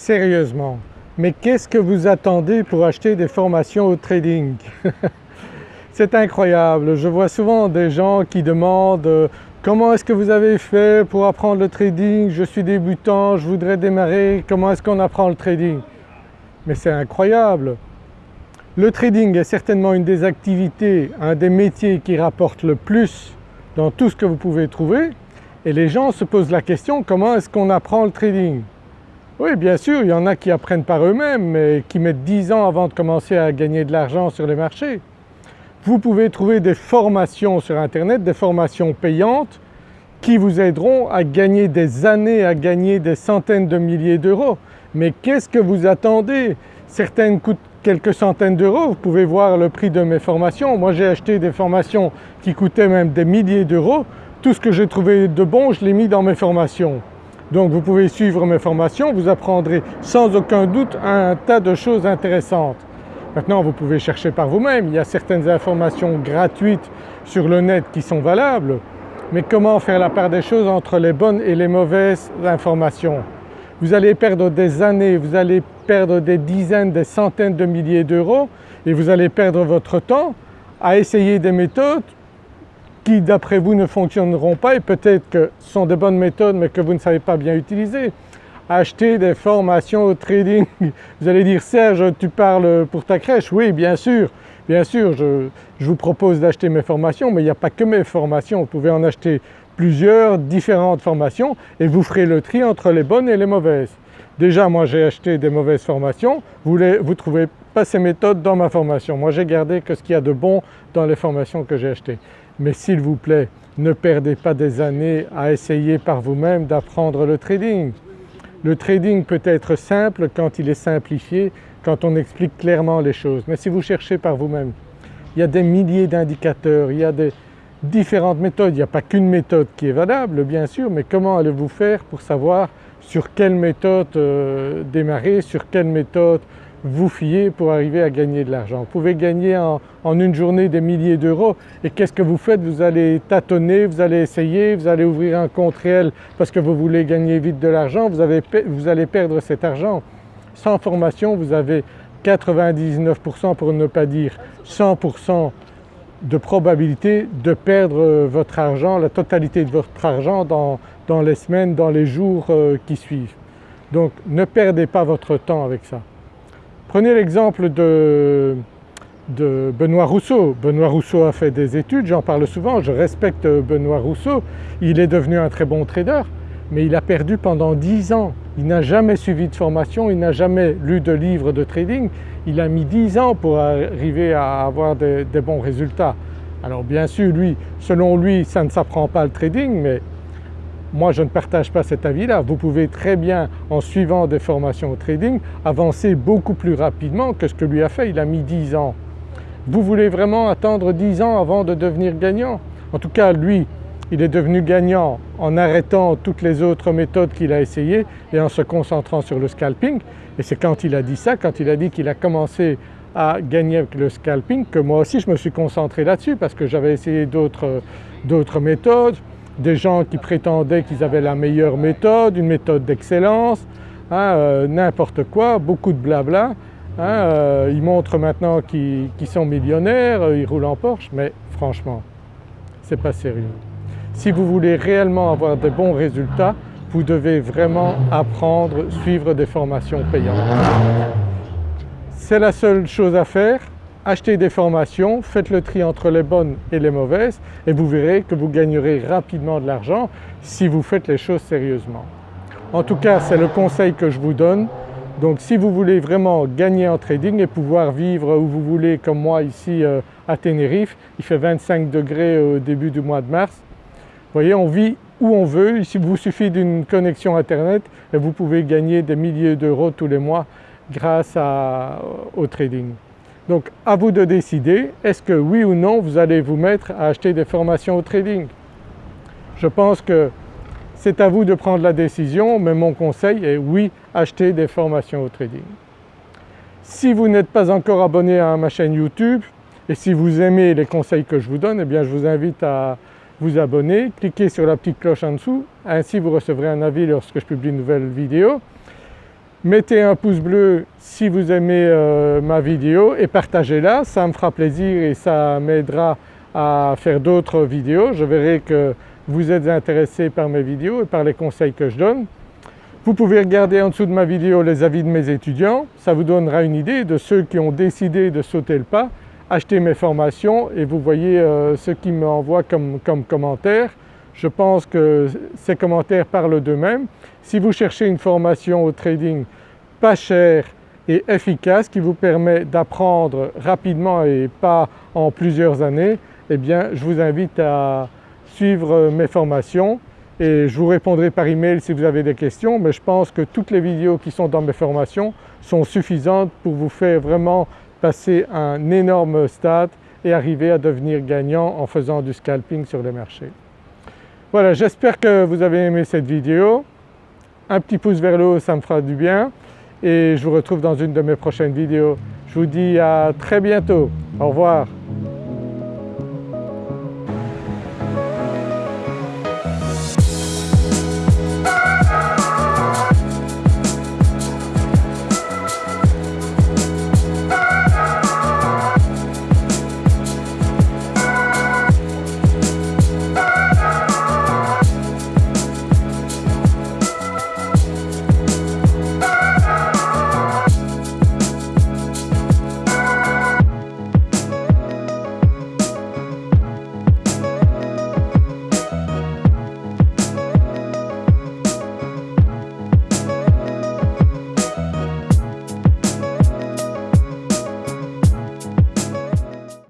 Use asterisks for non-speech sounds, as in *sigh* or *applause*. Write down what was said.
Sérieusement, mais qu'est-ce que vous attendez pour acheter des formations au trading? *laughs* C'est incroyable, je vois souvent des gens qui demandent euh, comment est-ce que vous avez fait pour apprendre le trading, je suis débutant, je voudrais démarrer, comment est-ce qu'on apprend le trading? Mais c'est incroyable. Le trading est certainement une des activités, un des métiers qui rapporte le plus dans tout ce que vous pouvez trouver. Et les gens se posent la question comment est-ce qu'on apprend le trading? Oui bien sûr il y en a qui apprennent par eux-mêmes mais qui mettent 10 ans avant de commencer à gagner de l'argent sur les marchés. Vous pouvez trouver des formations sur internet, des formations payantes qui vous aideront à gagner des années, à gagner des centaines de milliers d'euros. Mais qu'est-ce que vous attendez? Certaines coûtent quelques centaines d'euros, vous pouvez voir le prix de mes formations. Moi j'ai acheté des formations qui coûtaient même des milliers d'euros tout ce que j'ai trouvé de bon, je l'ai mis dans mes formations. Donc vous pouvez suivre mes formations, vous apprendrez sans aucun doute un tas de choses intéressantes. Maintenant vous pouvez chercher par vous-même, il y a certaines informations gratuites sur le net qui sont valables, mais comment faire la part des choses entre les bonnes et les mauvaises informations? Vous allez perdre des années, vous allez perdre des dizaines, des centaines de milliers d'euros et vous allez perdre votre temps à essayer des méthodes qui d'après vous ne fonctionneront pas et peut-être que ce sont des bonnes méthodes mais que vous ne savez pas bien utiliser. Acheter des formations au trading, vous allez dire Serge tu parles pour ta crèche, oui bien sûr, bien sûr je, vous propose d'acheter mes formations mais il n'y a pas que mes formations, vous pouvez en acheter plusieurs différentes formations et vous ferez le tri entre les bonnes et les mauvaises. Déjà moi j'ai acheté des mauvaises formations, vous ne trouvez pas ces méthodes dans ma formation. Moi j'ai gardé que ce qu'il y a de bon dans les formations que j'ai achetées. Mais s'il vous plaît, ne perdez pas des années à essayer par vous-même d'apprendre le trading. Le trading peut être simple quand il est simplifié, quand on explique clairement les choses. Mais si vous cherchez par vous-même, il y a des milliers d'indicateurs, il y a des différentes méthodes. Il n'y a pas qu'une méthode qui est valable bien sûr, mais comment allez-vous faire pour savoir sur quelle méthode euh, démarrer, sur quelle méthode vous fiez pour arriver à gagner de l'argent. Vous pouvez gagner en, une journée des milliers d'euros et qu'est-ce que vous faites? Vous allez tâtonner, vous allez essayer, vous allez ouvrir un compte réel parce que vous voulez gagner vite de l'argent, vous, vous allez perdre cet argent. Sans formation vous avez 99% pour ne pas dire 100% de probabilité de perdre votre argent, la totalité de votre argent dans, dans les semaines, dans les jours euh, qui suivent. Donc ne perdez pas votre temps avec ça. Prenez l'exemple de, Benoît Rousseau. Benoît Rousseau a fait des études, j'en parle souvent, je respecte Benoît Rousseau, il est devenu un très bon trader mais il a perdu pendant 10 ans. Il n'a jamais suivi de formation, il n'a jamais lu de livres de trading, il a mis 10 ans pour arriver à avoir des, des bons résultats. Alors bien sûr lui, selon lui ça ne s'apprend pas le trading mais moi je ne partage pas cet avis-là. Vous pouvez très bien en suivant des formations au trading avancer beaucoup plus rapidement que ce que lui a fait, il a mis 10 ans. Vous voulez vraiment attendre 10 ans avant de devenir gagnant? En tout cas lui il est devenu gagnant en arrêtant toutes les autres méthodes qu'il a essayées et en se concentrant sur le scalping et c'est quand il a dit ça, quand il a dit qu'il a commencé à gagner avec le scalping que moi aussi je me suis concentré là-dessus parce que j'avais essayé d'autres méthodes, des gens qui prétendaient qu'ils avaient la meilleure méthode, une méthode d'excellence, hein, euh, n'importe quoi, beaucoup de blabla. Hein, euh, ils montrent maintenant qu'ils sont millionnaires, euh, ils roulent en Porsche, mais franchement, c'est pas sérieux. Si vous voulez réellement avoir de bons résultats, vous devez vraiment apprendre, suivre des formations payantes. C'est la seule chose à faire, achetez des formations, faites le tri entre les bonnes et les mauvaises et vous verrez que vous gagnerez rapidement de l'argent si vous faites les choses sérieusement. En tout cas c'est le conseil que je vous donne. Donc si vous voulez vraiment gagner en trading et pouvoir vivre où vous voulez comme moi ici euh, à Tenerife, il fait 25 degrés au début du mois de mars. Vous voyez on vit où on veut, il vous suffit d'une connexion internet et vous pouvez gagner des milliers d'euros tous les mois grâce au trading. Donc à vous de décider, est-ce que oui ou non vous allez vous mettre à acheter des formations au trading? Je pense que c'est à vous de prendre la décision mais mon conseil est oui, achetez des formations au trading. Si vous n'êtes pas encore abonné à ma chaîne YouTube et si vous aimez les conseils que je vous donne, eh bien je vous invite à vous abonner, cliquez sur la petite cloche en dessous, ainsi vous recevrez un avis lorsque je publie une nouvelle vidéo. Mettez un pouce bleu si vous aimez euh, ma vidéo et partagez-la, ça me fera plaisir et ça m'aidera à faire d'autres vidéos. Je verrai que vous êtes intéressé par mes vidéos et par les conseils que je donne. Vous pouvez regarder en dessous de ma vidéo les avis de mes étudiants, ça vous donnera une idée de ceux qui ont décidé de sauter le pas, acheter mes formations et vous voyez euh, ce qu'ils m'envoient comme, comme commentaires. Je pense que ces commentaires parlent d'eux-mêmes. Si vous cherchez une formation au trading pas chère et efficace qui vous permet d'apprendre rapidement et pas en plusieurs années, eh bien je vous invite à suivre mes formations et je vous répondrai par email si vous avez des questions mais je pense que toutes les vidéos qui sont dans mes formations sont suffisantes pour vous faire vraiment passer un énorme stade et arriver à devenir gagnant en faisant du scalping sur les marchés. Voilà, j'espère que vous avez aimé cette vidéo. Un petit pouce vers le haut, ça me fera du bien et je vous retrouve dans une de mes prochaines vidéos. Je vous dis à très bientôt. Au revoir.